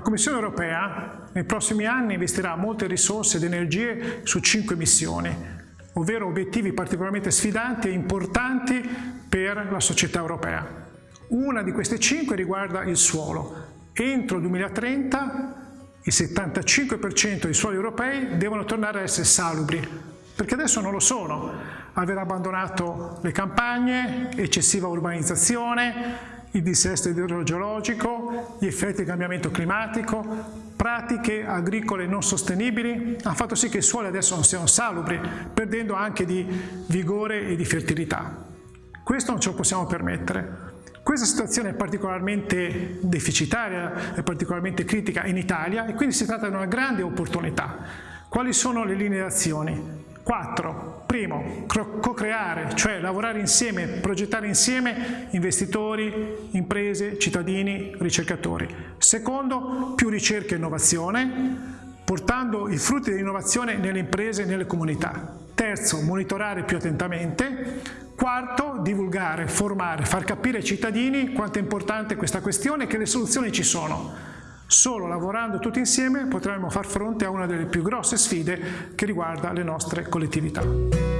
Commissione europea nei prossimi anni investirà molte risorse ed energie su cinque missioni, ovvero obiettivi particolarmente sfidanti e importanti per la società europea. Una di queste cinque riguarda il suolo. Entro il 2030 il 75% dei suoli europei devono tornare a essere salubri, perché adesso non lo sono. Aver abbandonato le campagne, eccessiva urbanizzazione, il dissesto idrogeologico, gli effetti del cambiamento climatico, pratiche agricole non sostenibili hanno fatto sì che i suoli adesso non siano salubri, perdendo anche di vigore e di fertilità. Questo non ce lo possiamo permettere. Questa situazione è particolarmente deficitaria, è particolarmente critica in Italia e quindi si tratta di una grande opportunità. Quali sono le linee d'azione? Quattro. Primo, co-creare, cioè lavorare insieme, progettare insieme investitori, imprese, cittadini, ricercatori. Secondo, più ricerca e innovazione, portando i frutti dell'innovazione nelle imprese e nelle comunità. Terzo, monitorare più attentamente. Quarto, divulgare, formare, far capire ai cittadini quanto è importante questa questione e che le soluzioni ci sono. Solo lavorando tutti insieme potremo far fronte a una delle più grosse sfide che riguarda le nostre collettività.